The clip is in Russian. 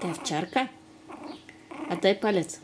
Ты овчарка? А Отдай палец.